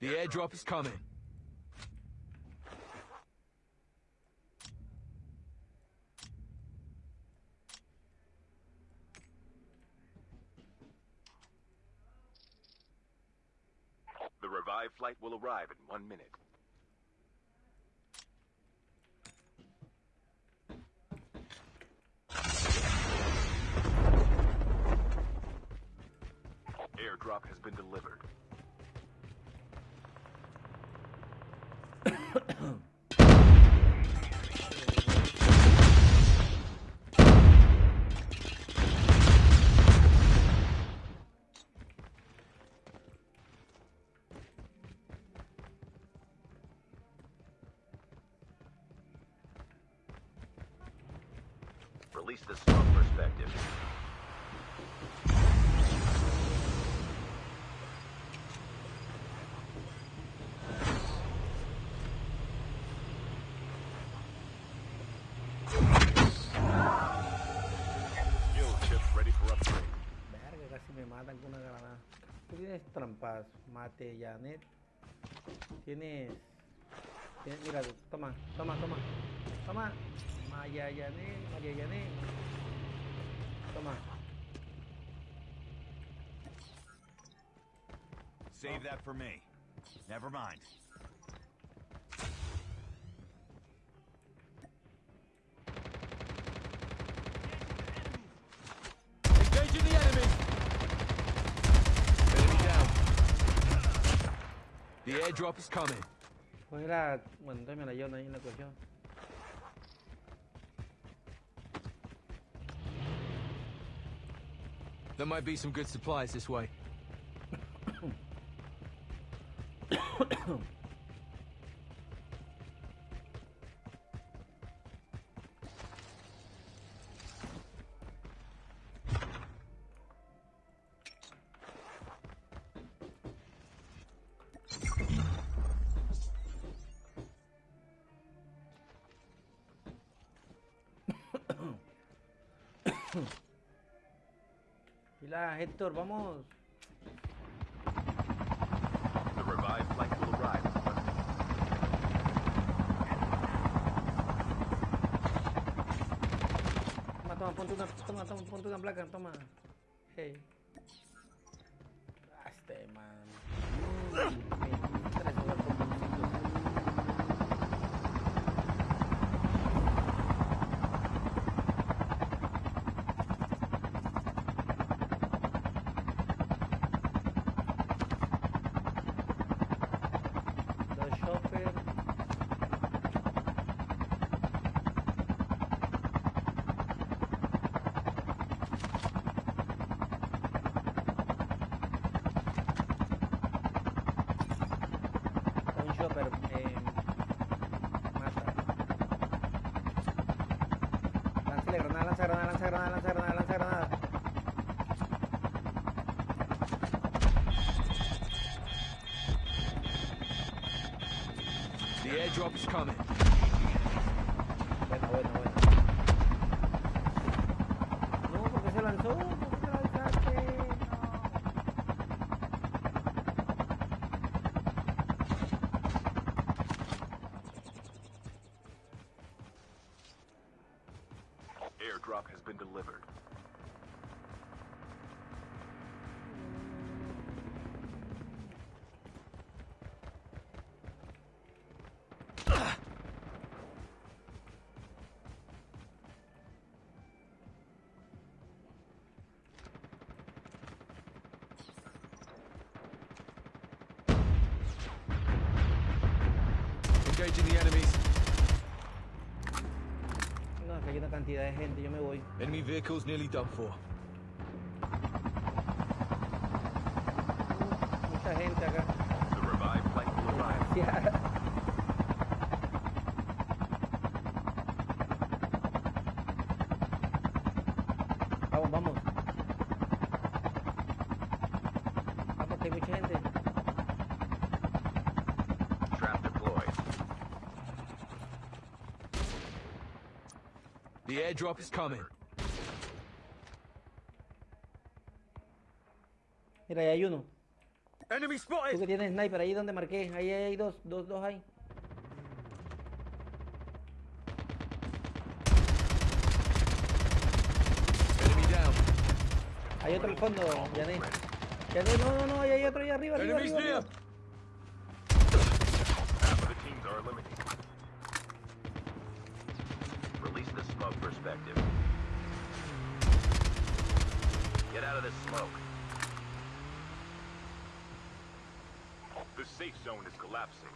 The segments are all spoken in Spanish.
The airdrop is coming. The revived flight will arrive in one minute. Airdrop has been delivered. Casi me matan con una granada. Tú tienes trampas, mate, Janet. Tienes. tienes- mira, toma, toma, toma. Toma. Maya Janet, María Janet. Toma. Save that for me. Never mind. Engaging the enemy! Enemy down. The airdrop is coming. Pues era. Bueno, entonces me la llevo ahí en la cuestión. There might be some good supplies this way. Pila, Héctor, vamos. The revived flight will arrive. Toma, toma, ponte una, toma, toma, ponte una placa, toma. Hey. Este man. Me interesa jugar con muñequitos. Dos shopper. Un shopper eh, mata. Lánzale granada, lanza granada, lanza granada, lanza granada, lanza granada. The airdrop is coming. Engaging the enemies. No, hay una cantidad de gente, yo me voy. Enemy vehicles nearly done for. Mucha gente acá. The will arrive. Yeah. vamos, vamos. Vamos, hay mucha gente. Airdrop is coming. Mira, ahí hay uno. Enemy Tú spotted! que tienes sniper, ahí donde marqué. Ahí hay dos, dos, dos hay. Enemy down. Hay otro al fondo, Janet. Janet, no, no, no, hay otro ahí arriba, arriba, arriba. arriba. Of the the smoke perspective. Get out of this smoke. The safe zone is collapsing.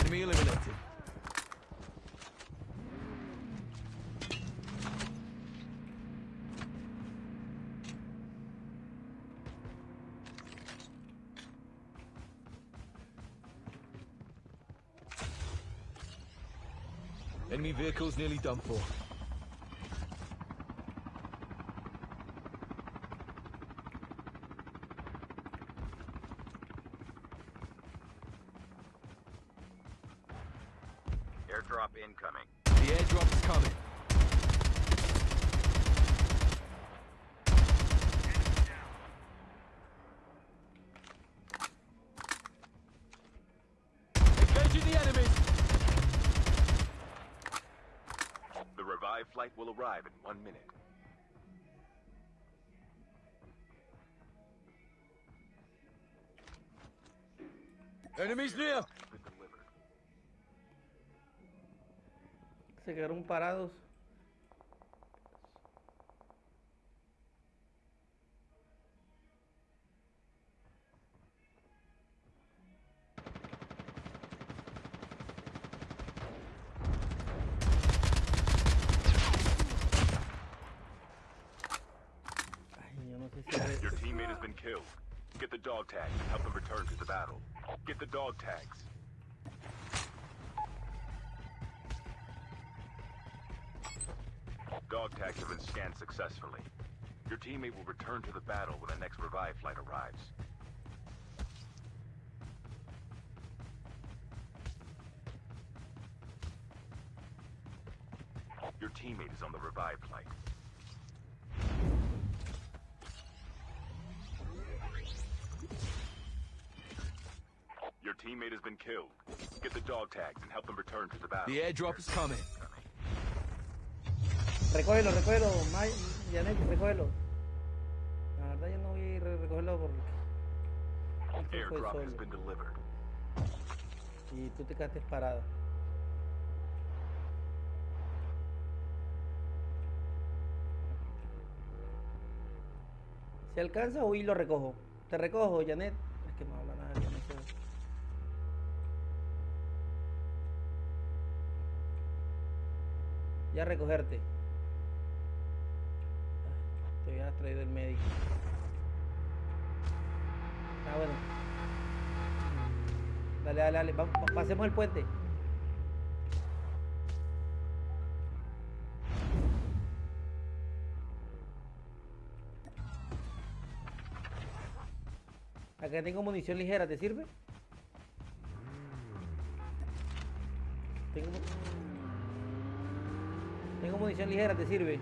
Enemy eliminated. Enemy vehicles nearly done for. Airdrop incoming. The airdrop is coming. Engaging the enemies! The revived flight will arrive in one minute. Enemies near! Been. Se quedaron parados. Dog tags and help them return to the battle. Get the dog tags. Dog tags have been scanned successfully. Your teammate will return to the battle when the next revive flight arrives. Your teammate is on the revive flight. Your teammate has been killed. Get the dog tags and help them return to the battle. The airdrop is coming. Recógelo, recógelo, Janet, recógelo. La verdad yo no voy a ir a recogerlo porque... Airdrop has been delivered. Y tú te quedaste parado. Si alcanza o y lo recojo. Te recojo, Janet. Es que no habla nada, yo no sé. Ya recogerte. Te hubieras traído el médico. Ah, bueno. Dale, dale, dale. Pasemos el puente. Acá tengo munición ligera, ¿te sirve? Tengo, tengo munición ligera, ¿te sirve?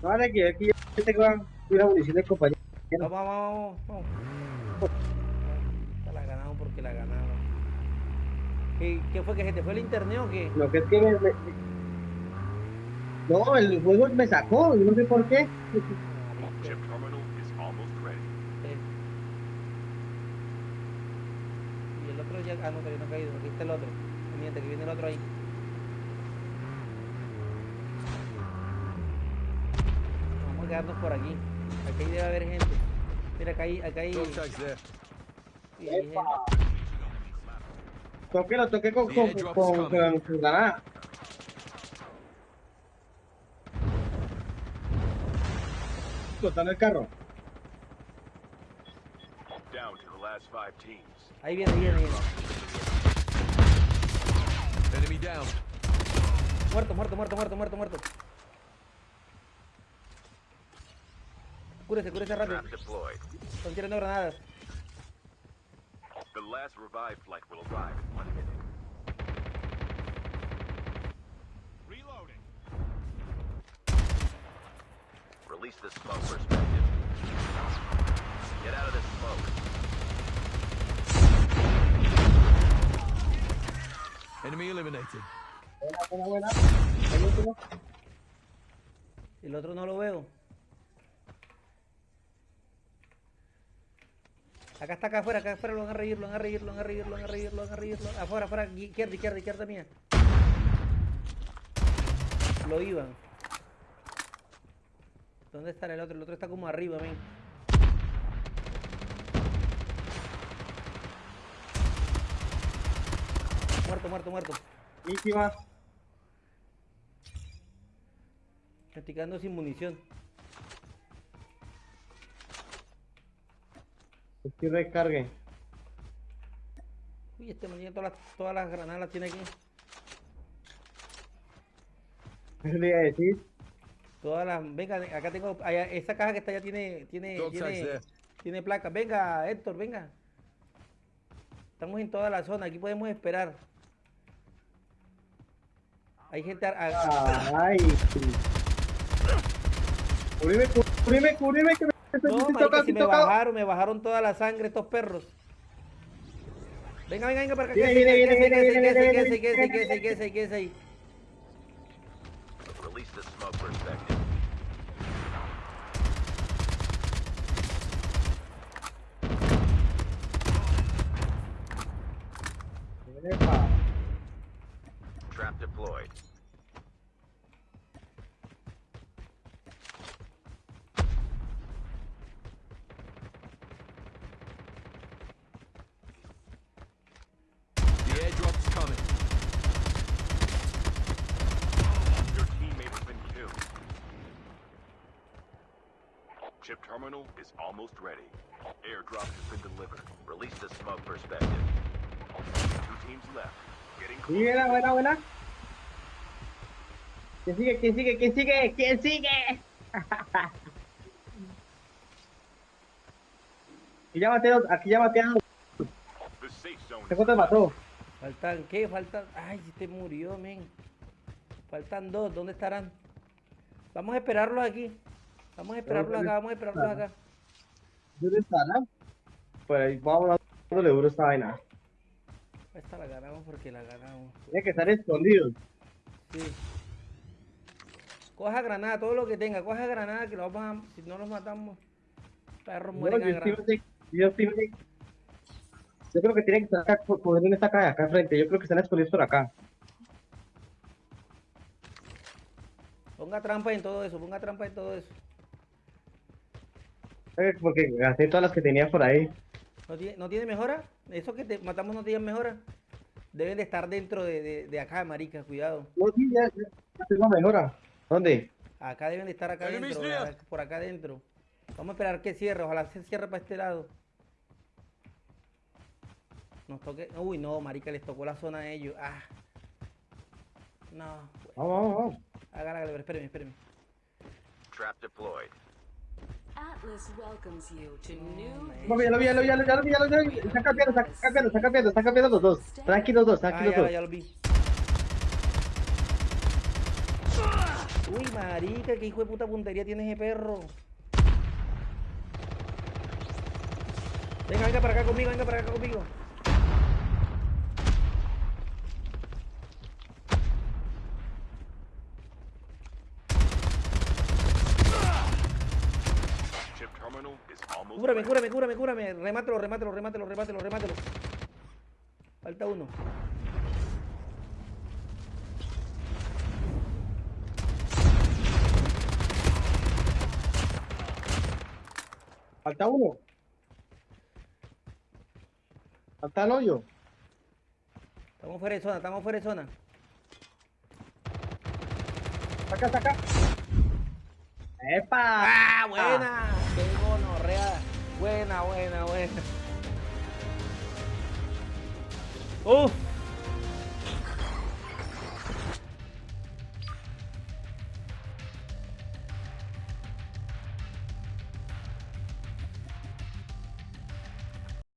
Vale, que aquí ya tengo una munición de compañero. Vamos, vamos, vamos, vamos. Esta la ganamos porque la ganamos. ¿Qué, qué fue que se te fue el internet o qué? Lo que es que me, me- No, el juego me sacó, yo no sé por qué. Chip terminal is almost ready. Eh. Y el otro ya. Ah, no, todavía no ha caído. Aquí está el otro. Pendiente, que viene el otro ahí. Vamos a quedarnos por aquí. Aquí debe haber gente. Mira, acá hay. Acá hay, sí, hay gente. Toque, lo toqué con, con, con, con, con granada. Explotando el carro. Five teams. Ahí viene, viene, viene. Enemy down. Muerto, muerto, muerto, muerto, muerto, muerto. Cúrese, cúrese rápido. Trap deployed. Están tirando granadas. The last revive flight will arrive in one minute. Reloading. Release the smoke perspective. Get out of this smoke. Enemy eliminated. Buena, buena, buena. El último. El otro no lo veo. Acá está, acá afuera, acá afuera, lo van a reír, lo van a reír, lo van a reír, lo van a reír, lo van a reír. lo- Afuera, afuera, izquierda, izquierda, izquierda mía. Lo iban. ¿Dónde estará el otro? El otro está como arriba, ven. Muerto, muerto, muerto. Estoy quedando sin munición. Estoy recargue. Uy, este man tiene todas las, todas las granadas las tiene aquí. Eso le iba a decir. Todas las. Venga, acá tengo. allá, esa caja que está allá tiene. Tiene. Tiene, tiene placas. Venga, Héctor, venga. Estamos en toda la zona. Aquí podemos esperar. Hay gente. a- a- Ay. Cubrime, cubrime, cubrime, que me estoy no, marica, si me tocado. bajaron, me bajaron toda la sangre estos perros. Venga, venga, venga para acá. Viene, viene, viene, viene, viene, viene, viene. ahí. Trap deployed. The airdrop is coming. Your teammate has been killed. Chip terminal is almost ready. Airdrop has been delivered. Release the smoke perspective. Two teams left. Getting close. buena, buena, buena. ¿Quién sigue? ¿Quién sigue? ¿Quién sigue? ¿Quién sigue? Aquí ya dos- aquí ya ¿Qué is cuántos mató? Faltan, ¿qué? Faltan. Ay, este murió, men. Faltan dos, ¿dónde estarán? Vamos a esperarlos aquí. Vamos a esperarlos acá, vamos a esperarlos acá. ¿Dónde estará? Pues ahí vamos dándole duro a esta vaina. Esta la ganamos porque la ganamos. Tiene que estar escondido. Sí. Coja granada, todo lo que tenga. Coja granada que lo vamos a. Si no los matamos, perros No, mueren yo, a yo estoy- yo creo que tiene que estar acá, por poner en esta caja de acá enfrente. Yo creo que están escondidos por acá. Ponga trampa en todo eso, ponga trampa en todo eso. Eh, Porque gasté todas las que tenía por ahí. ¿No tiene, no tiene mejora? Esos que te matamos no tienen mejora. Deben de estar dentro de, de, de acá, marica, cuidado. No, sí, ya, ya, ya tengo mejora. ¿Dónde? Acá deben de estar acá a- por acá adentro. Vamos a esperar que cierre, ojalá se cierre para este lado. Nos toque. Uy, no, marica, les tocó la zona a ellos. Ah. No. Vamos, vamos, vamos. Hágala, espéreme, espéreme. Trap deployed. Atlas welcomes you to new No, ya lo vi, ya lo vi, ya lo vi, ya lo vi, ya lo vi. Está cambiando, está cambiando, está cambiando, está cambiando los dos. Tranquilos dos, Ah, tranquilos ya, dos. ya lo vi. Uy, marica, qué hijo de puta puntería tiene ese perro. Venga, venga para acá conmigo, venga para acá conmigo. Chip terminal is almost Cúrame, cúrame, cúrame, cúrame. Remátelo, remátelo, remátelo, remátelo, remátelo. Falta uno. Falta uno. Falta el hoyo. Estamos fuera de zona, estamos fuera de zona. Saca, saca. ¡Epa! ¡Ah, buena! ¡Qué gonorrea! Buena, buena, buena. ¡Uf!